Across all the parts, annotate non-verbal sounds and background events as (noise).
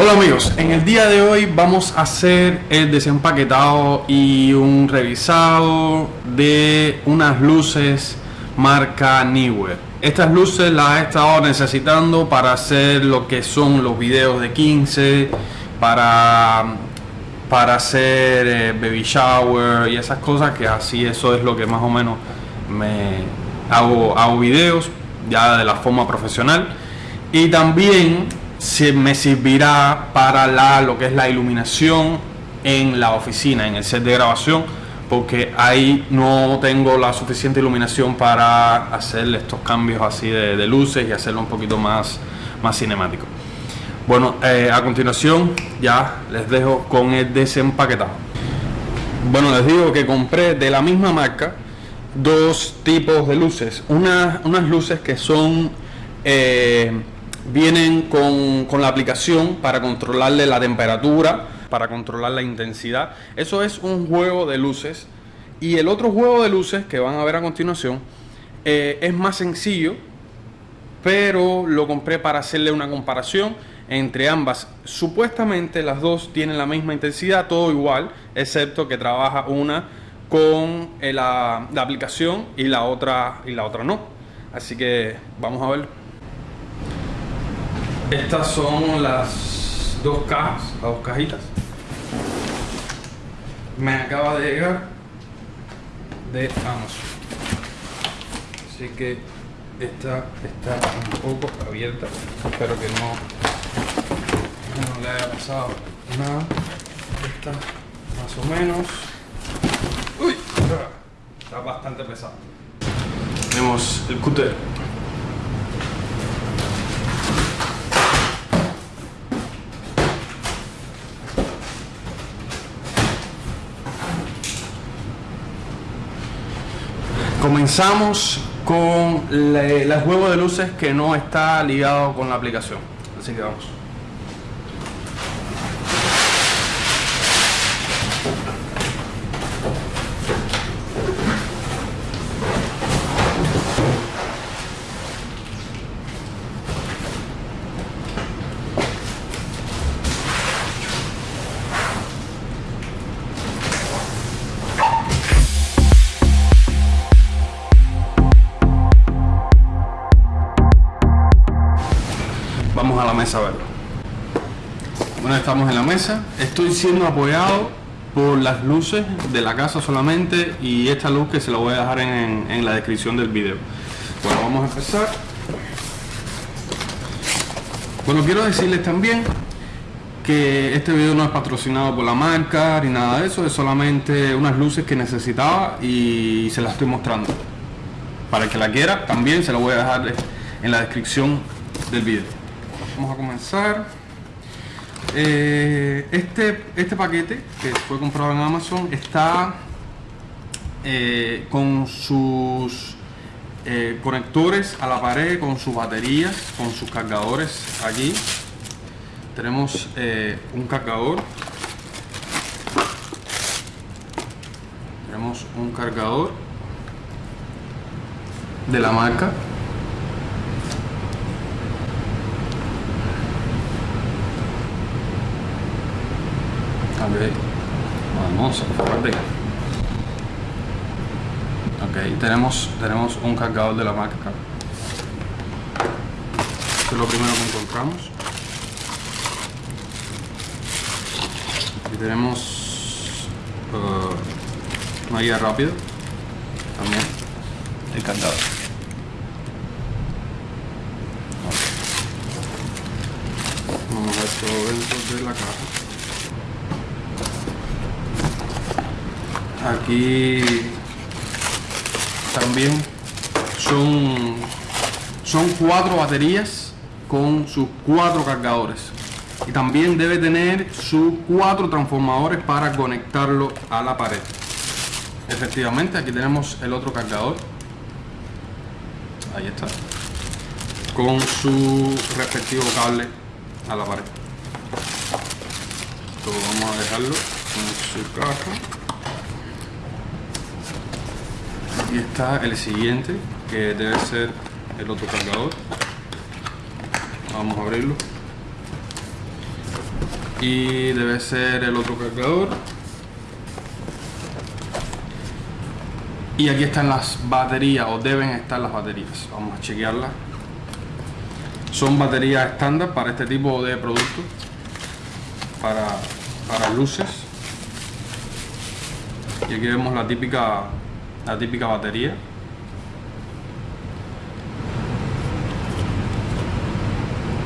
Hola amigos, en el día de hoy vamos a hacer el desempaquetado y un revisado de unas luces marca Neewer. Estas luces las he estado necesitando para hacer lo que son los videos de 15, para, para hacer eh, baby shower y esas cosas que así eso es lo que más o menos me hago, hago videos ya de la forma profesional. Y también se me servirá para la, lo que es la iluminación en la oficina, en el set de grabación, porque ahí no tengo la suficiente iluminación para hacer estos cambios así de, luces y hacerlo un poquito más, más cinemático. Bueno, eh, a continuación ya les dejo con el desempaquetado. Bueno, les digo que compré de la misma marca dos tipos de luces. unas luces que son... Eh, vienen con, la aplicación para controlarle la temperatura, para controlar la intensidad. Eso es un juego de luces. Y el otro juego de luces que van a ver a continuación eh, es más sencillo, pero lo compré para hacerle una comparación entre ambas. Supuestamente las dos tienen la misma intensidad, todo igual, excepto que trabaja una con eh, la, la aplicación y la otra y la otra no. Así que vamos a ver. Estas son las dos cajas, las dos cajitas. Me acaba de llegar de Amazon. Así que esta está un poco abierta. Espero que no, no le haya pasado nada. Esta más o menos. Uy, está bastante pesado. Tenemos el cúter Comenzamos con el juego de luces que no está ligado con la aplicación. Así que vamos. A la mesa a verlo. Bueno, estamos en la mesa. Estoy siendo apoyado por las luces de la casa solamente y esta luz que se la voy a dejar en, la descripción del video. Bueno, vamos a empezar. Bueno, quiero decirles también que este video no es patrocinado por la marca ni nada de eso, es solamente unas luces que necesitaba y se las estoy mostrando. Para el que la quiera, también se la voy a dejar en la descripción del video. Vamos a comenzar. Eh, este, este paquete que fue comprado en Amazon está eh, con sus eh, conectores a la pared, con sus baterías, con sus cargadores aquí. Tenemos un cargador. Tenemos un cargador de la marca vamos a ok tenemos tenemos un cargador de la marca. Esto es lo primero que encontramos. Aquí tenemos uh, una guía rápida. También. El cargador. Vamos a esto dentro de la caja aquí también son son cuatro baterías con sus cuatro cargadores. Y también debe tener sus cuatro transformadores para conectarlo a la pared. Efectivamente aquí tenemos el otro cargador. Ahí está. Con su respectivo cable a la pared. Esto vamos a dejarlo en su caja y está el siguiente que debe ser el otro cargador. Vamos a abrirlo. Y debe ser el otro cargador. Y aquí están las baterías o deben estar las baterías. Vamos a chequearlas. Son baterías estándar para este tipo de productos. Para, para luces. Y aquí vemos la típica la típica batería.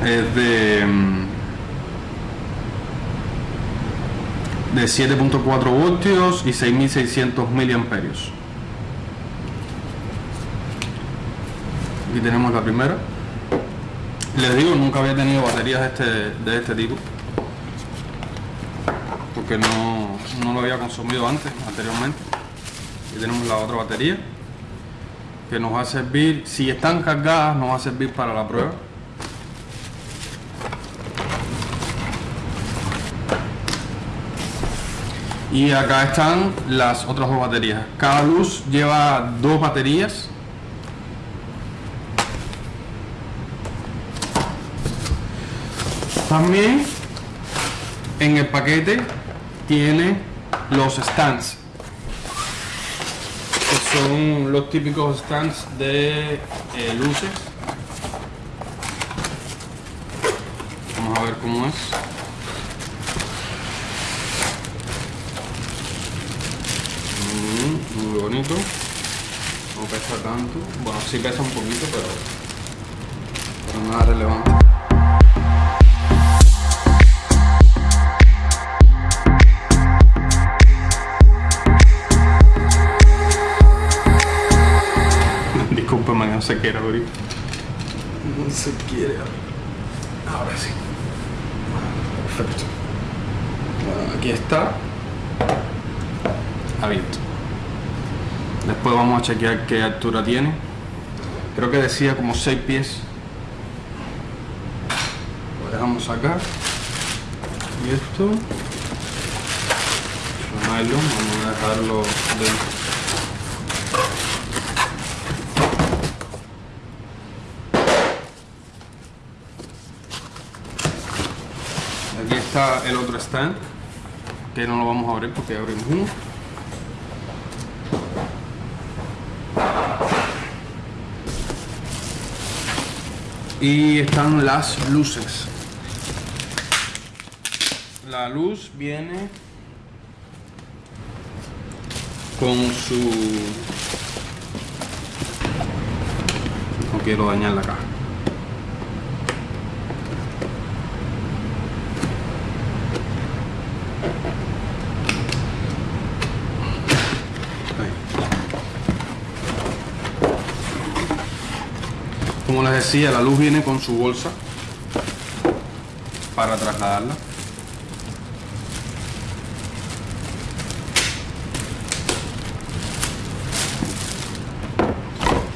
Es de mm, de 7.4 voltios y 6600 miliamperios. Aquí tenemos la primera. Les digo nunca había tenido baterías de este, de este tipo porque no, no lo había consumido antes anteriormente y tenemos la otra batería que nos va a servir si están cargadas nos va a servir para la prueba. Y acá están las otras dos baterías. Cada luz lleva dos baterías. También en el paquete tiene los stands son los típicos stands de eh, luces. Vamos a ver cómo es. Mm, muy bonito. No pesa tanto. Bueno sí pesa un poquito pero, pero nada relevante Disculpame, no se quiere abrir. No se quiere abrir. Ahora sí. Perfecto. Aquí está. Abierto. Después vamos a chequear qué altura tiene. Creo que decía como 6 pies. Lo dejamos acá. Y esto. Vamos a dejarlo dentro. Aquí está el otro stand, que no lo vamos a abrir porque abrimos uno. Y están las luces. La luz viene con su... No quiero dañar la caja. Como les decía, la luz viene con su bolsa para trasladarla.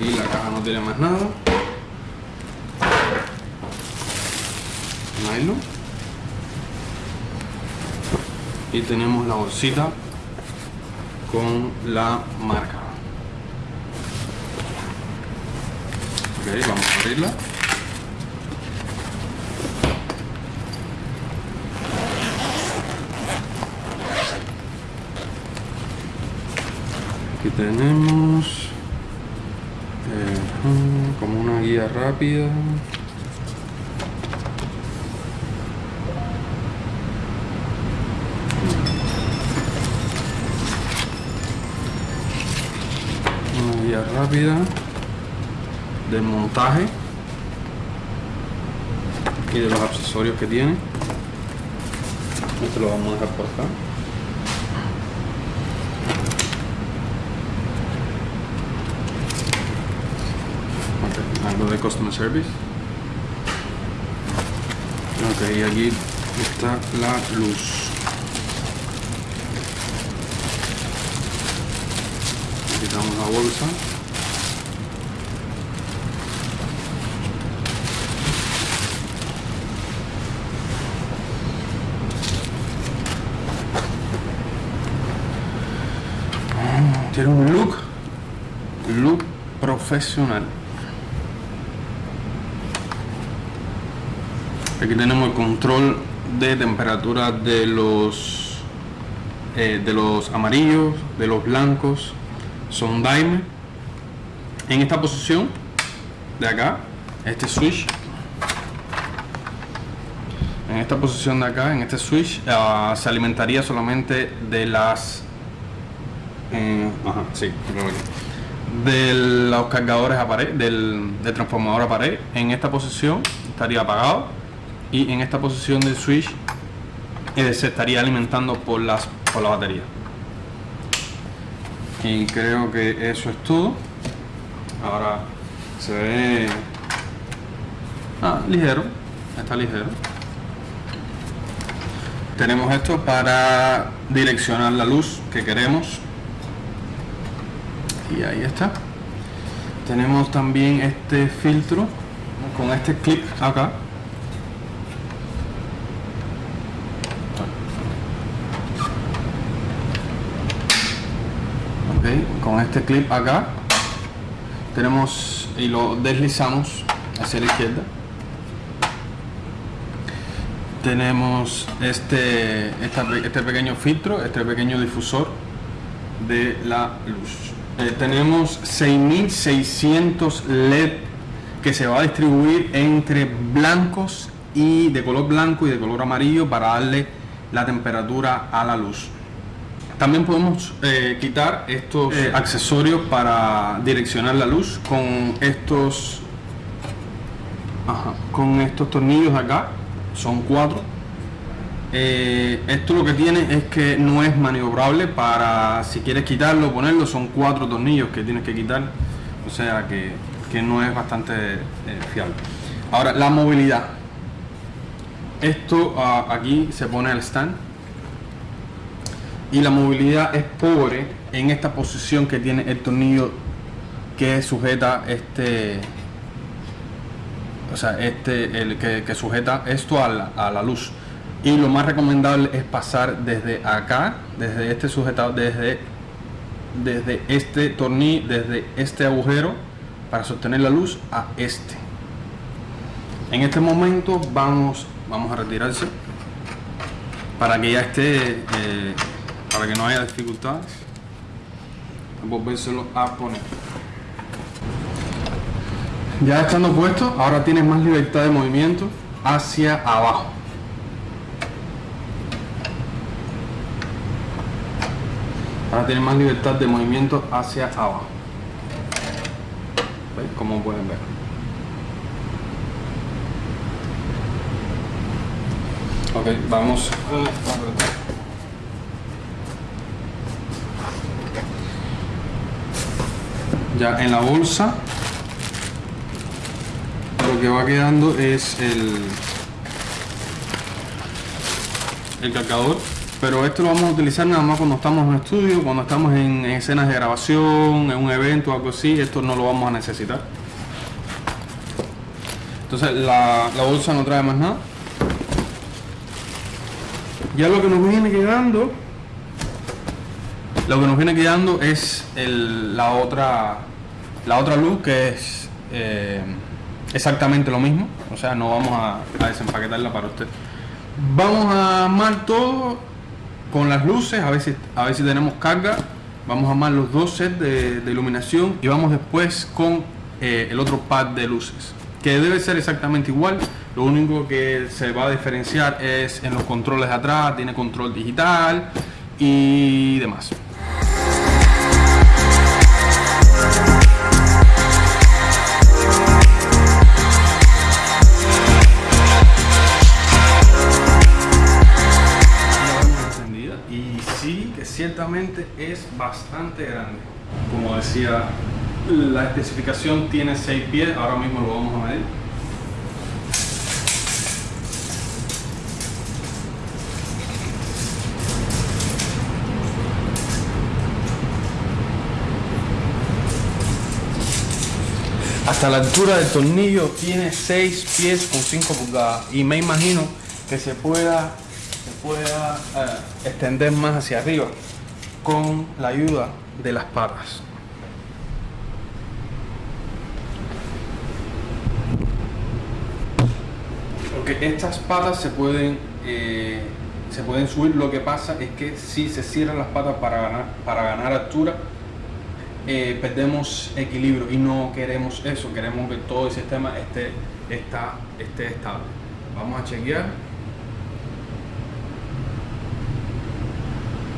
Y la caja no tiene más nada. Nylon. Y tenemos la bolsita con la marca. Ok, vamos Aquí tenemos eh, como una guía rápida. Una guía rápida del montaje y de los accesorios que tiene. Esto lo vamos a dejar por acá. Ok, algo de customer service. Ok, y aquí está la luz. Quitamos la bolsa. Tiene un look, look Aquí tenemos el control de temperatura de los eh, de los amarillos, de los blancos. Son daime. En esta posición de acá, este switch, en esta posición de acá, en este switch, ah, se alimentaría solamente de las eh, ajá, sí, de los cargadores a pared, del, transformador a pared. En esta posición estaría apagado y en esta posición del switch eh, se estaría alimentando por, las, por la batería. Y creo que eso es todo. Ahora se ve ah, ligero, está ligero. Tenemos esto para direccionar la luz que queremos y ahí está. Tenemos también este filtro con este clip acá. Ok con este clip acá. Tenemos y lo deslizamos hacia la izquierda. Tenemos este, este pequeño filtro, este pequeño difusor de la luz. Eh, tenemos 6600 LED que se va a distribuir entre blancos y de color blanco y de color amarillo para darle la temperatura a la luz. También podemos eh, quitar estos eh, accesorios para direccionar la luz con estos con estos tornillos acá. Son cuatro eh, esto lo que tiene es que no es maniobrable para si quieres quitarlo o ponerlo son cuatro tornillos que tienes que quitar. O sea que, no es bastante eh, fiable. Ahora la movilidad. Esto ah, aquí se pone el stand. Y la movilidad es pobre en esta posición que tiene el tornillo que sujeta este o sea este el que, sujeta esto a la luz y lo más recomendable es pasar desde acá desde este sujetador desde desde este tornillo desde este agujero para sostener la luz a este. En este momento vamos vamos a retirarse para que ya esté eh, para que no haya dificultades. Volvérselo a poner. Ya estando puesto ahora tienes más libertad de movimiento hacia abajo Ahora tiene más libertad de movimiento hacia abajo. Como pueden ver. Ok, vamos Ya en la bolsa lo que va quedando es el, el cargador pero esto lo vamos a utilizar nada más cuando estamos en estudio, cuando estamos en, escenas de grabación, en un evento o algo así, esto no lo vamos a necesitar. Entonces la, bolsa no trae más nada. Ya lo que nos viene quedando, lo que nos viene quedando es la otra la otra luz que es eh, exactamente lo mismo, o sea no vamos a, a desempaquetarla para usted. Vamos a armar todo con las luces, a ver si, a ver tenemos carga. Vamos a armar los dos sets de, iluminación y vamos después con eh, el otro pad de luces, que debe ser exactamente igual. Lo único que se va a diferenciar es en los controles de atrás, tiene control digital y demás. Es bastante grande. Como decía, la especificación tiene 6 pies, ahora mismo lo vamos a medir. Hasta la altura del tornillo tiene 6 pies con 5 pulgadas y me imagino que se pueda pueda eh, extender más hacia arriba con la ayuda de las patas. Porque estas patas se pueden eh, se pueden subir. Lo que pasa es que si se cierran las patas para ganar, para ganar altura, eh, perdemos equilibrio y no queremos eso. Queremos que todo el sistema esté, está, esté estable. Vamos a chequear.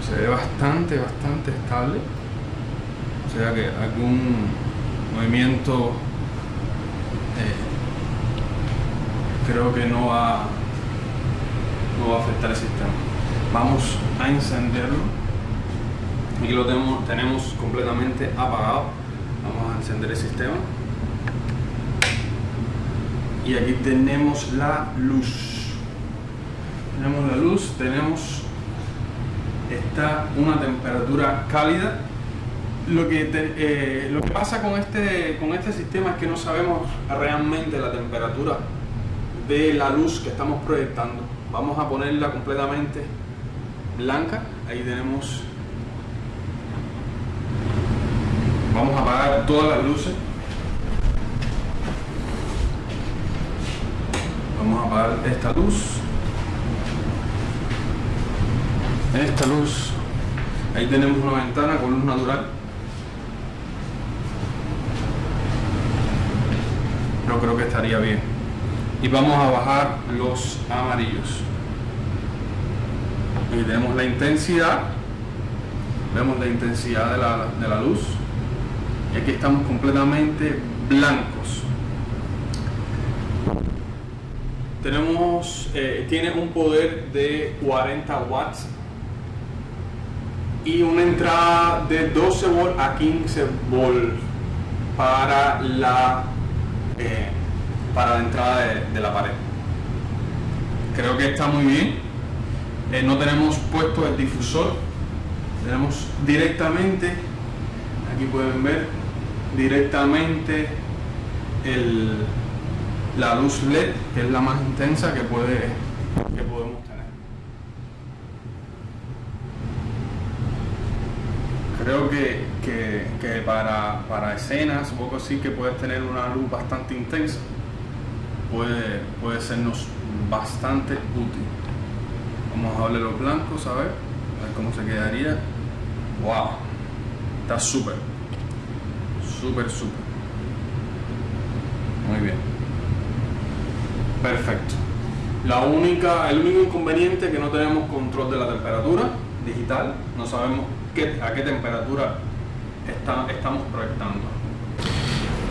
Se ve bastante, bastante estable. O sea que algún movimiento eh, creo que no va, no va a afectar el sistema. Vamos a encenderlo. Aquí lo tenemos, tenemos completamente apagado. Vamos a encender el sistema. Y aquí tenemos la luz. Tenemos la luz, tenemos está una temperatura cálida lo que, eh, lo que pasa con este, con este sistema es que no sabemos realmente la temperatura de la luz que estamos proyectando. Vamos a ponerla completamente blanca. Ahí tenemos... Vamos a apagar todas las luces. Vamos a apagar esta luz. Esta luz. Ahí tenemos una ventana con luz natural. No creo que estaría bien. Y vamos a bajar los amarillos. Y tenemos la intensidad. Vemos la intensidad de la, luz. Y aquí estamos completamente blancos. Tenemos eh, tiene un poder de 40 watts y una entrada de 12 volts a 15 volts para la eh, para la entrada de, la pared. Creo que está muy bien. Eh, no tenemos puesto el difusor. Tenemos directamente, aquí pueden ver, directamente el, la luz LED, que es la más intensa que, puede, que podemos tener. Creo que, que, para, para escenas, un poco así, que puedes tener una luz bastante intensa puede, puede sernos bastante útil. Vamos a darle los blancos, a ver, a ver cómo se quedaría. ¡Wow! Está súper, súper, súper. Muy bien. Perfecto. La única, el único inconveniente es que no tenemos control de la temperatura digital, no sabemos a qué temperatura estamos proyectando.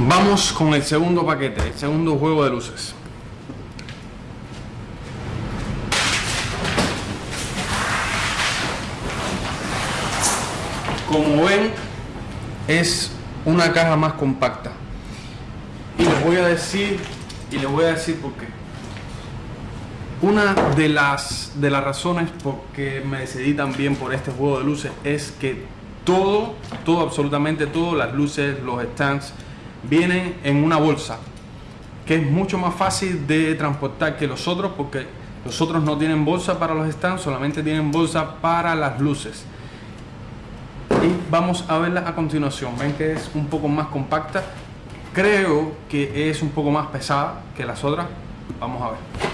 Vamos con el segundo paquete, el segundo juego de luces. Como ven, es una caja más compacta. Y les voy a decir, y les voy a decir por qué. Una de las, de las razones por que me decidí también por este juego de luces es que todo, todo, absolutamente todo, las luces, los stands, vienen en una bolsa que es mucho más fácil de transportar que los otros porque los otros no tienen bolsa para los stands, solamente tienen bolsa para las luces. Y vamos a verla a continuación. Ven que es un poco más compacta. Creo que es un poco más pesada que las otras. Vamos a ver.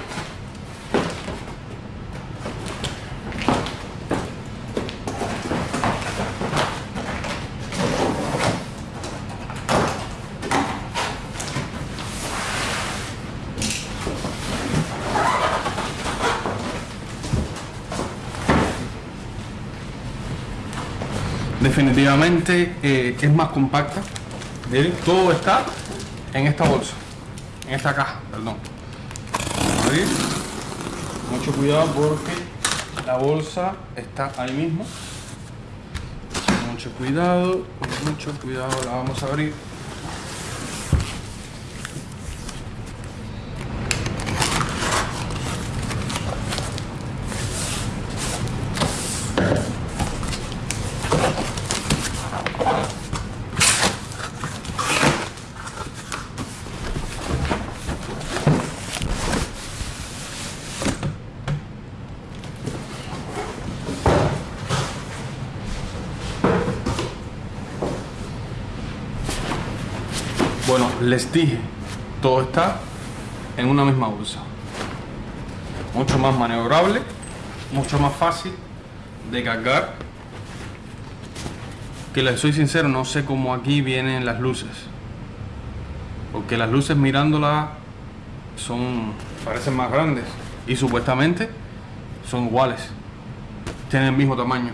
Eh, es más compacta todo está en esta bolsa en esta caja perdón. Mucho cuidado porque la bolsa está ahí mismo. Mucho cuidado mucho cuidado la vamos a abrir Bueno, les dije, todo está en una misma bolsa. mucho más maniobrable, mucho más fácil de cargar. Que les soy sincero, no sé cómo aquí vienen las luces. Porque las luces mirándolas son parecen más grandes y supuestamente son iguales. Tienen el mismo tamaño.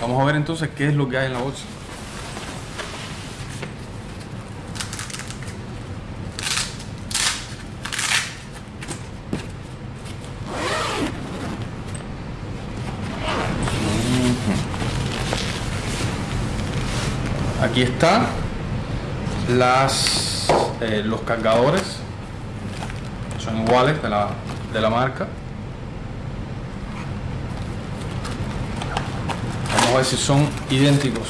Vamos a ver entonces qué es lo que hay en la bolsa. Aquí está. Las eh, los cargadores son iguales de la, de la marca. Vamos a ver si son idénticos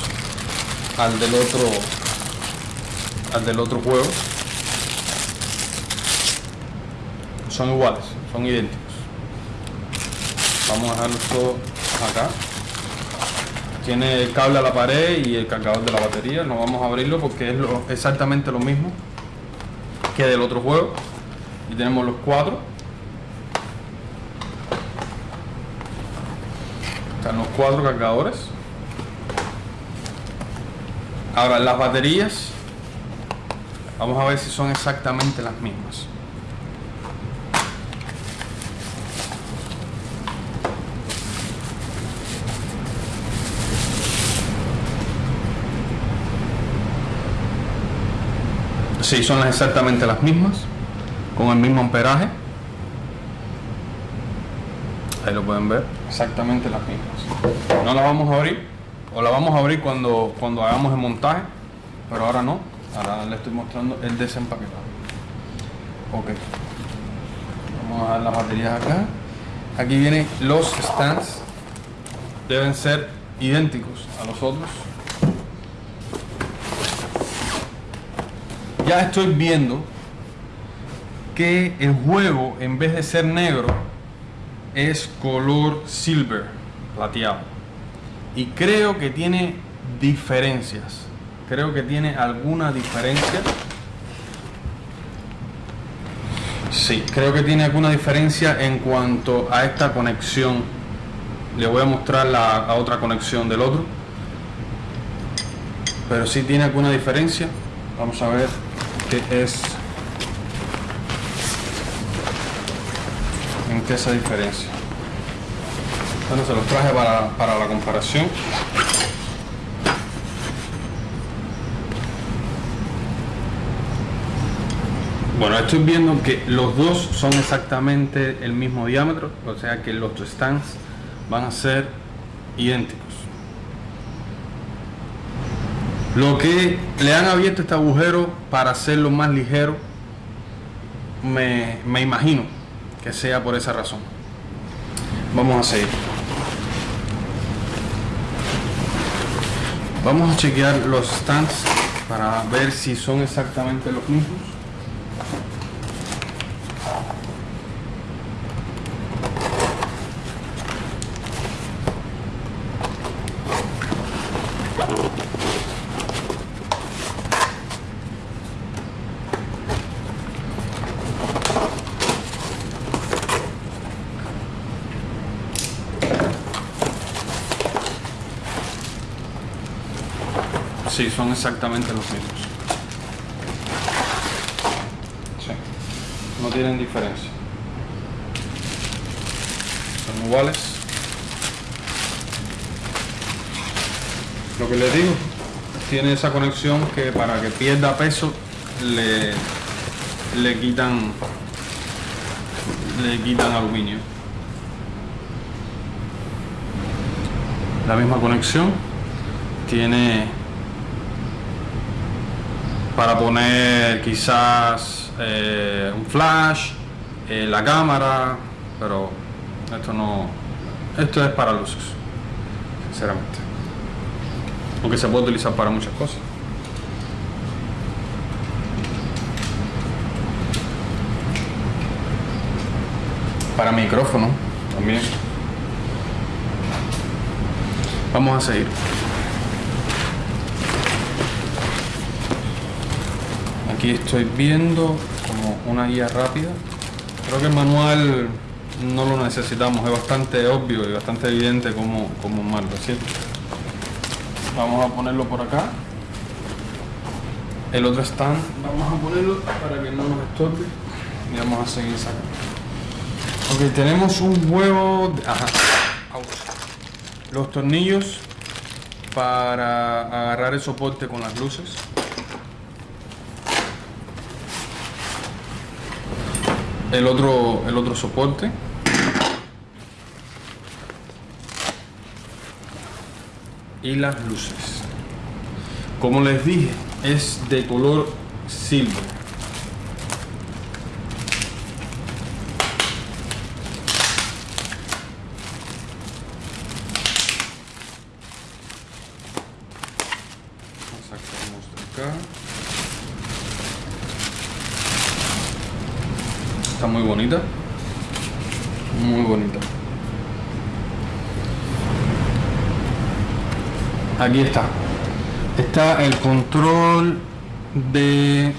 al del otro al del otro juego. Son iguales son idénticos. Vamos a dejarlo todo acá tiene el cable a la pared y el cargador de la batería. No vamos a abrirlo porque es lo, exactamente lo mismo que del otro juego. Y tenemos los cuatro. Están los cuatro cargadores. Ahora las baterías vamos a ver si son exactamente las mismas Sí, son exactamente las mismas, con el mismo amperaje. Ahí lo pueden ver, exactamente las mismas. No las vamos a abrir, o la vamos a abrir cuando, cuando hagamos el montaje, pero ahora no. Ahora le estoy mostrando el desempaquetado. Ok. Vamos a dar las baterías acá. Aquí vienen los stands. Deben ser idénticos a los otros. Ya estoy viendo que el juego en vez de ser negro es color silver, plateado. Y creo que tiene diferencias. Creo que tiene alguna diferencia. Sí, creo que tiene alguna diferencia en cuanto a esta conexión. Le voy a mostrar la, otra conexión del otro. Pero sí tiene alguna diferencia. Vamos a ver qué es en qué esa diferencia bueno se los traje para, para la comparación. Bueno, estoy viendo que los dos son exactamente el mismo diámetro, o sea que los stands van a ser idénticos. Lo que le han abierto este agujero para hacerlo más ligero, me, me imagino que sea por esa razón. Vamos a seguir. Vamos a chequear los stands para ver si son exactamente los mismos. Sí, son exactamente los mismos. Sí, no tienen diferencia. Son iguales. Lo que les digo, tiene esa conexión que para que pierda peso le, le quitan le quitan aluminio. La misma conexión tiene para poner quizás eh, un flash, eh, la cámara, pero esto no, esto es para luces, sinceramente. Aunque se puede utilizar para muchas cosas. Para micrófono también. Vamos a seguir. Aquí estoy viendo como una guía rápida Creo que el manual no lo necesitamos, es bastante obvio y bastante evidente cómo, cómo armarlo, ¿cierto? Vamos a ponerlo por acá. El otro stand, vamos a ponerlo para que no nos estorbe. Y vamos a seguir sacando. Ok, tenemos un huevo... De, ajá. Los tornillos para agarrar el soporte con las luces. El otro, el otro soporte. Y las luces. Como les dije, es de color silver. Está muy bonita. Muy bonita. Aquí está. Está el control de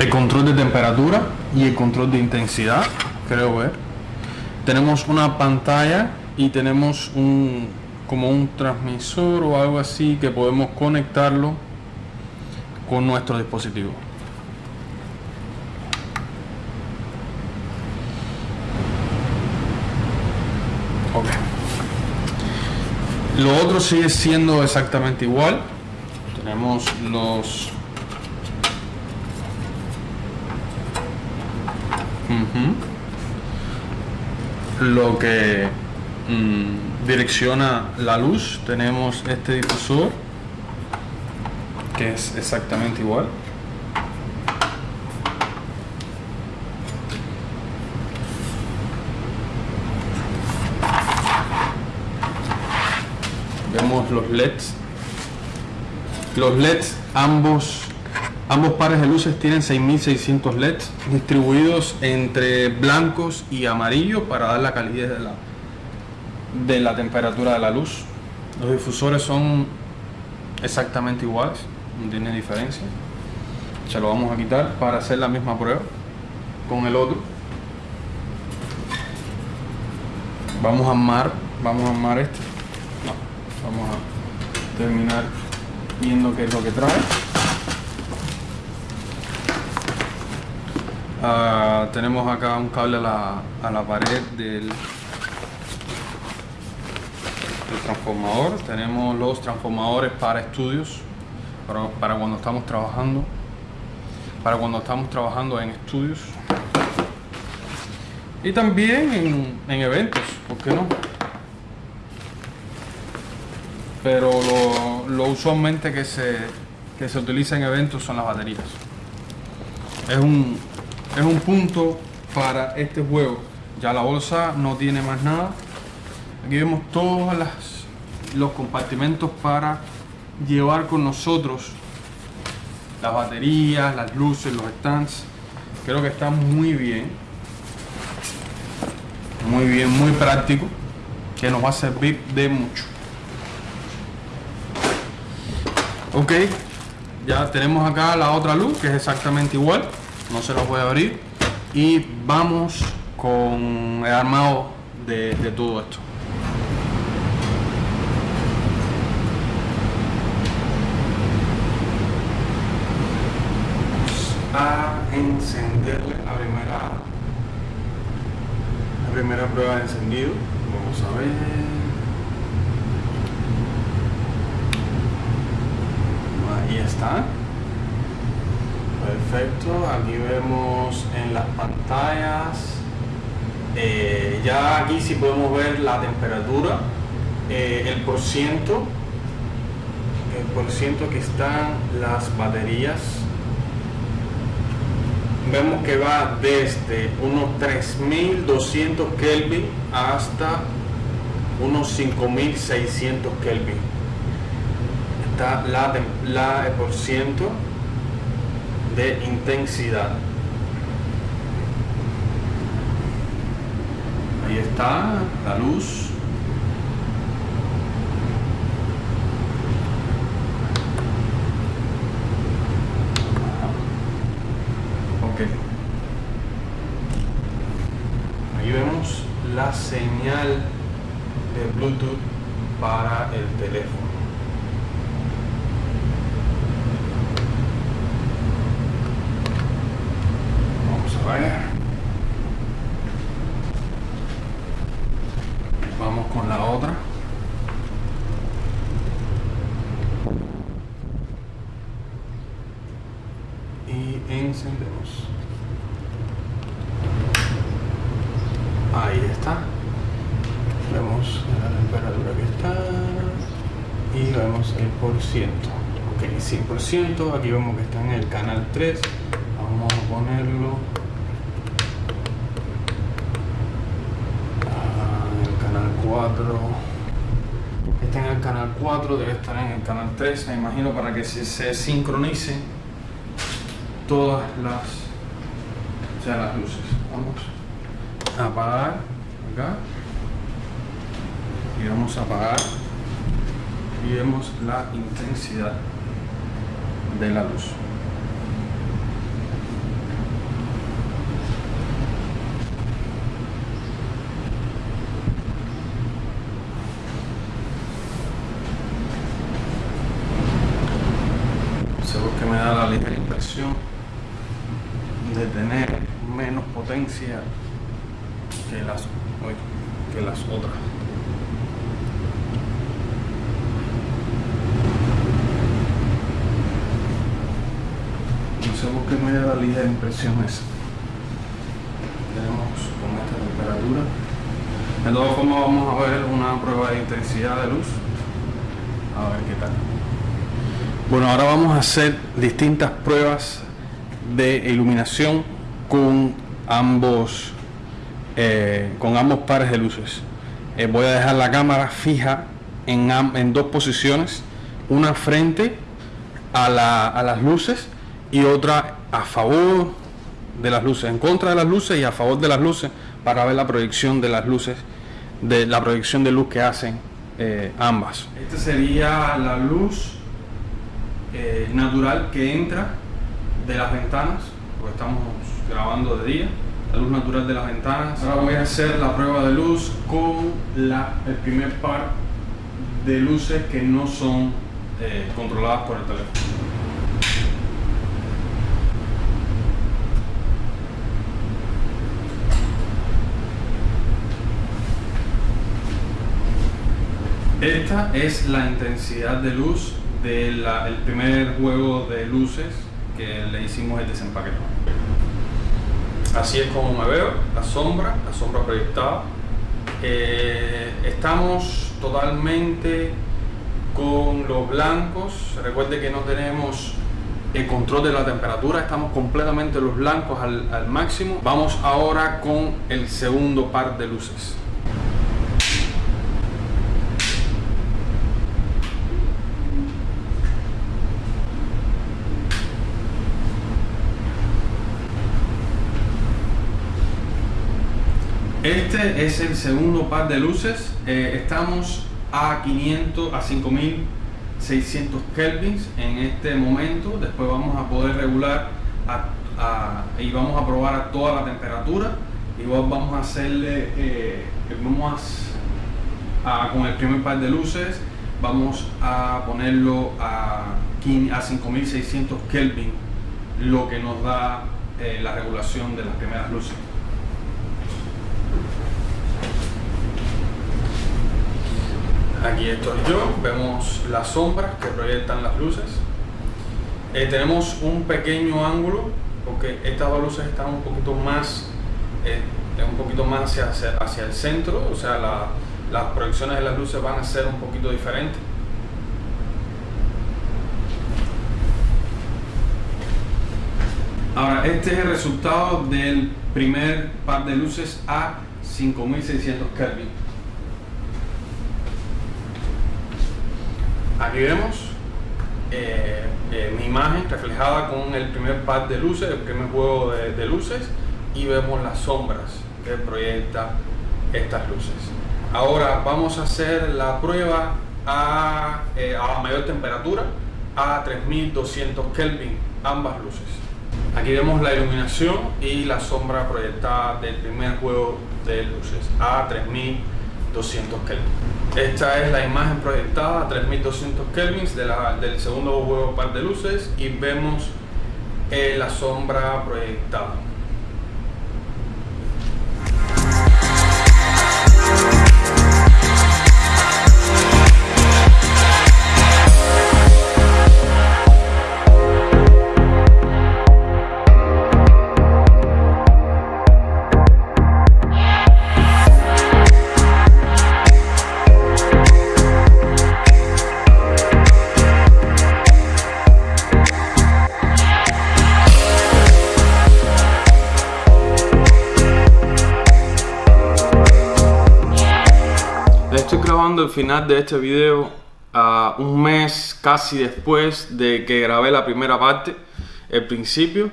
el control de temperatura y el control de intensidad, creo ver. Tenemos una pantalla y tenemos un como un transmisor o algo así que podemos conectarlo con nuestro dispositivo. Lo otro sigue siendo exactamente igual. Tenemos los lo que mm, direcciona la luz tenemos este difusor que es exactamente igual vemos los LEDs. Los LEDs ambos ambos pares de luces tienen 6600 LEDs distribuidos entre blancos y amarillos para dar la calidez de la, de la temperatura de la luz. Los difusores son exactamente iguales no tiene diferencia. Se lo vamos a quitar para hacer la misma prueba con el otro. Vamos a armar vamos a armar este vamos a terminar viendo qué es lo que trae. Uh, tenemos acá un cable a la, a la pared del, transformador. Tenemos los transformadores para estudios para, para cuando estamos trabajando para cuando estamos trabajando en estudios. Y también en eventos, ¿por qué no? Pero lo, usualmente que se, que se utiliza en eventos son las baterías. Es un, es un punto para este juego. Ya la bolsa no tiene más nada. Aquí vemos todos los compartimentos para llevar con nosotros las baterías, las luces, los stands. Creo que está muy bien. Muy bien, muy práctico. Que nos va a servir de mucho. Ok. Ya tenemos acá la otra luz que es exactamente igual. No se la voy a abrir. Y vamos con el armado de, de todo esto. A encenderle la primera la primera prueba de encendido. Vamos a ver ahí perfecto aquí vemos en las pantallas. Eh, ya aquí sí podemos ver la temperatura eh, el por ciento el por ciento que están las baterías. Vemos que va desde unos 3200 Kelvin hasta unos 5600 Kelvin la, la eh, por ciento de intensidad. Ahí está la luz. Ok. Ahí vemos la señal de Bluetooth encendemos. Ahí está. Vemos la temperatura que está y vemos el por ciento. Ok, 100%. Aquí vemos que está en el canal 3. Vamos a ponerlo en el canal 4. Está en el canal 4, debe estar en el canal 3, me imagino, para que se, se sincronicen todas las, o sea, las luces. Vamos apagar acá. Y vamos a apagar. Y vemos la intensidad de la luz. Seguro que me da la ligera impresión de tener menos potencia que las, que las otras. No sé por qué me da la ligera impresión esa. Tenemos con esta temperatura. De todas formas vamos a ver una prueba de intensidad de luz. A ver qué tal. Bueno, ahora vamos a hacer distintas pruebas de iluminación con ambos eh, con ambos pares de luces. Eh, voy a dejar la cámara fija en, en dos posiciones, una frente a, la, a, las luces y otra a favor de las luces, en contra de las luces y a favor de las luces para ver la proyección de las luces, de la proyección de luz que hacen eh, ambas. Esta sería la luz natural que entra de las ventanas, porque estamos grabando de día la luz natural de las ventanas. Ahora voy a hacer la prueba de luz con la, el primer par de luces que no son eh, controladas por el teléfono. Esta es la intensidad de luz del primer juego de luces que le hicimos el desempaquetado. Así es como me veo, la sombra, la sombra proyectada. Eh, estamos totalmente con los blancos. Recuerde que no tenemos el control de la temperatura, estamos completamente los blancos al, al máximo. Vamos ahora con el segundo par de luces. Este es el segundo par de luces. Eh, estamos a 500, a 5600 kelvins en este momento. Después vamos a poder regular y vamos a probar a toda la temperatura. Igual vamos a hacerle, eh, vamos con el primer par de luces, vamos a ponerlo a, a 5600 kelvin, lo que nos da eh, la regulación de las primeras luces. Aquí estoy yo, vemos las sombras que proyectan las luces. Eh, tenemos un pequeño ángulo porque estas dos luces están un poquito más eh, un poquito más hacia, hacia, el centro, o sea, las proyecciones de las luces van a ser un poquito diferentes. Ahora, este es el resultado del primer par de luces a 5600 Kelvin. Aquí vemos eh, eh, mi imagen reflejada con el primer par de luces, el primer juego de, luces y vemos las sombras que proyecta estas luces. Ahora vamos a hacer la prueba a, eh, a mayor temperatura, a 3200 Kelvin, ambas luces. Aquí vemos la iluminación y la sombra proyectada del primer juego de luces a 3200 Kelvin. Esta es la imagen proyectada a 3200 Kelvin del segundo juego par de luces y vemos eh, la sombra proyectada. El final de este video a un mes casi después de que grabé la primera parte, el principio,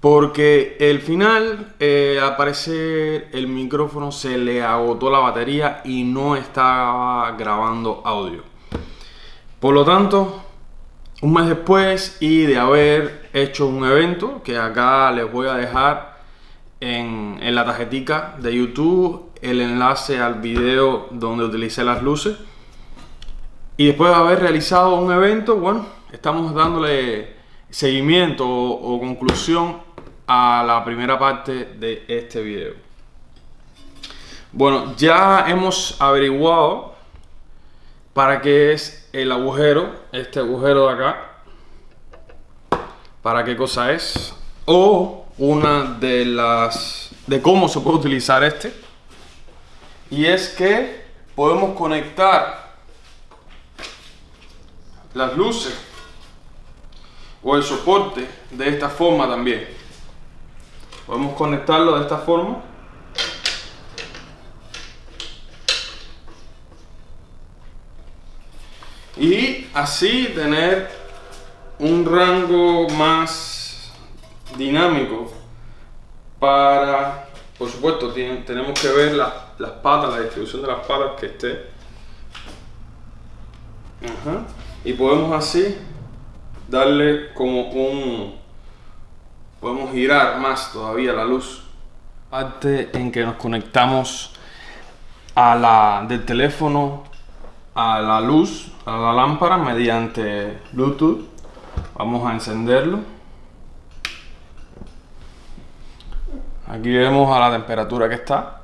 porque el final, eh, al parecer, el micrófono se le agotó la batería y no estaba grabando audio. Por lo tanto, un mes después y de haber hecho un evento que acá les voy a dejar en, en la tarjetica de YouTube el enlace al video donde utilicé las luces. Y después de haber realizado un evento, bueno, estamos dándole seguimiento o, conclusión a la primera parte de este video. Bueno, ya hemos averiguado para qué es el agujero, este agujero de acá, para qué cosa es, o una de las, de cómo se puede utilizar este y es que podemos conectar las luces o el soporte de esta forma también. Podemos conectarlo de esta forma. Y así tener un rango más dinámico para por supuesto tenemos que ver la las patas, la distribución de las patas que esté. Y podemos así darle como un... Podemos girar más todavía la luz. Parte en que nos conectamos a la, del teléfono a la luz, a la lámpara mediante Bluetooth. Vamos a encenderlo. Aquí vemos a la temperatura que está.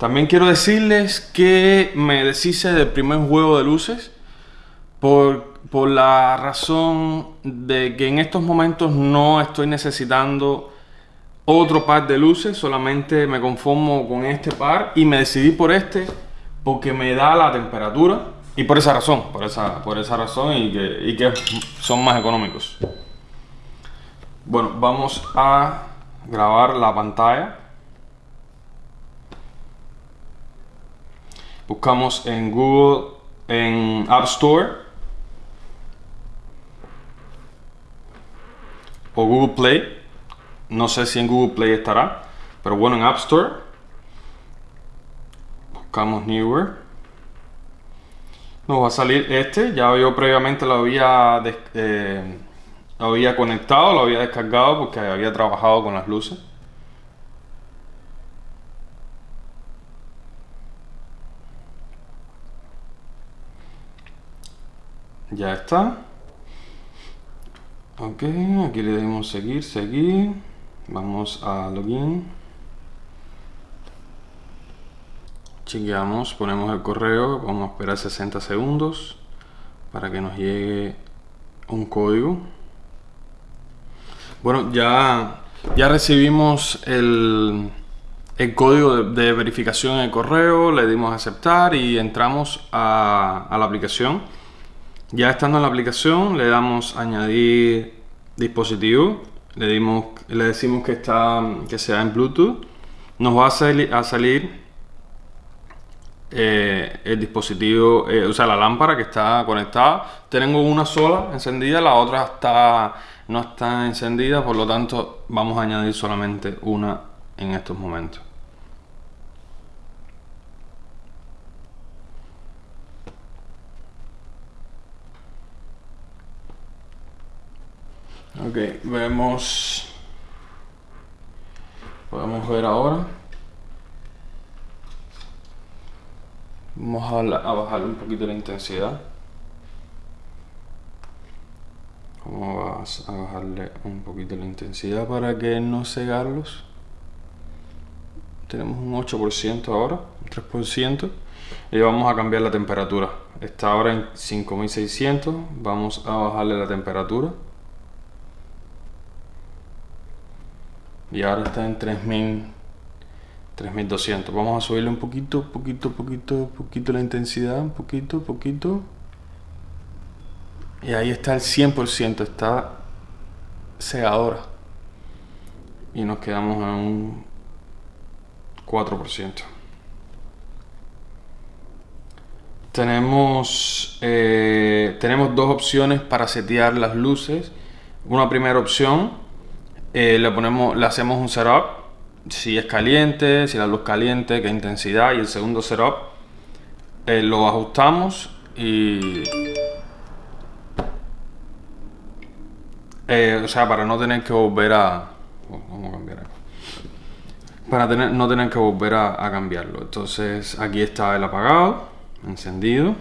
También quiero decirles que me deshice del primer juego de luces por, la razón de que en estos momentos no estoy necesitando otro par de luces, solamente me conformo con este par y me decidí por este porque me da la temperatura y por esa razón, por esa, por esa razón y que, y que son más económicos. Bueno, vamos a grabar la pantalla. Buscamos en Google, en App Store o Google Play. No sé si en Google Play estará, pero bueno, en App Store buscamos Newer. Nos va a salir este, ya yo previamente lo había, eh, lo había conectado, lo había descargado porque había trabajado con las luces. Ya está. Ok, aquí le damos seguir, seguir. Vamos a login. Chequeamos, ponemos el correo, vamos a esperar 60 segundos para que nos llegue un código. Bueno, ya, ya recibimos el, el código de, verificación en el correo, le dimos aceptar y entramos a la aplicación. Ya estando en la aplicación le damos añadir dispositivo, le, dimos, le decimos que, está, que sea en Bluetooth, nos va a, salir, eh, el dispositivo, eh, o sea la lámpara que está conectada. Tengo una sola encendida, la otra está, no está encendida, por lo tanto vamos a añadir solamente una en estos momentos. Ok, vemos... Podemos ver ahora. Vamos a, bajar un poquito la intensidad. Vamos a bajarle un poquito la intensidad para que no cegarlos. Tenemos un 8% ahora, un 3%. Y vamos a cambiar la temperatura. Está ahora en 5600. Vamos a bajarle la temperatura. Y ahora está en 3000 3200 vamos a subirle un poquito poquito poquito poquito la intensidad un poquito poquito. Y ahí está el 100% está cegadora. Y nos quedamos en un 4% tenemos eh, tenemos dos opciones para setear las luces. Una primera opción eh, le ponemos, le hacemos un setup, si es caliente, si la luz caliente, qué intensidad, y el segundo setup eh, lo ajustamos y... Eh, o sea, para no tener que volver a... A cambiar Para tener, no tener que volver a cambiarlo. Entonces aquí está el apagado, encendido.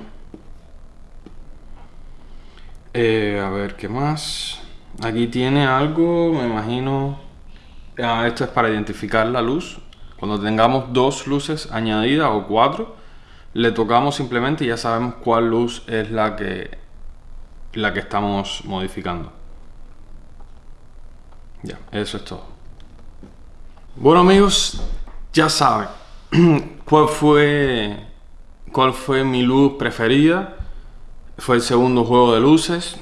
a ver, ¿qué más? Aquí tiene algo, me imagino... Esto es para identificar la luz. Cuando tengamos dos luces añadidas o cuatro, le tocamos simplemente y ya sabemos cuál luz es la que, la que estamos modificando. Ya, eso es todo. Bueno amigos, ya saben (clears throat) cuál fue, cuál fue mi luz preferida. Fue el segundo juego de luces.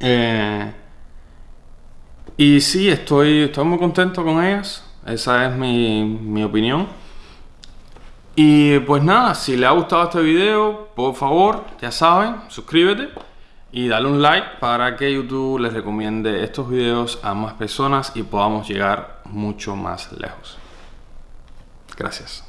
Eh, y sí, estoy, estoy muy contento con ellas. Esa es mi, mi opinión. Y pues nada, si le ha gustado este video, por favor, ya saben, suscríbete y dale un like para que YouTube les recomiende estos videos a más personas y podamos llegar mucho más lejos. Gracias.